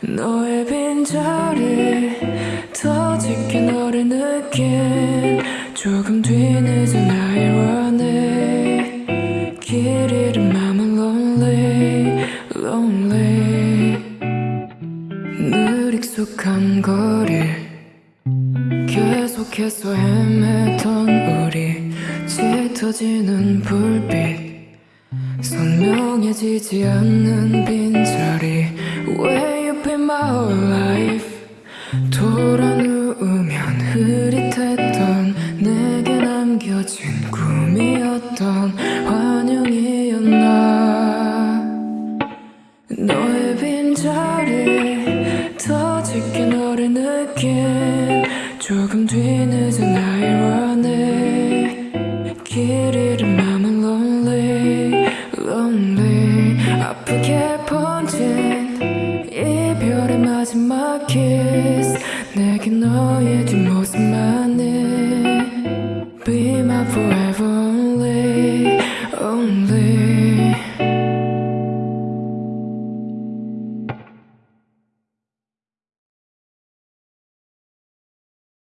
너의 빈자리 더 짙게 너를 느낀 조금 뒤늦은 irony 길 잃은 맘은 lonely lonely. 늘 익숙한 거리 계속해서 헤매던 우리 짙어지는 불빛 선명해지지 않는 Where 조금 뒤늦은 irony 길 잃은 맘은 lonely lonely. 아프게 번진 이별의 마지막 kiss. 내게 너의 뒷모습만이 Be my forever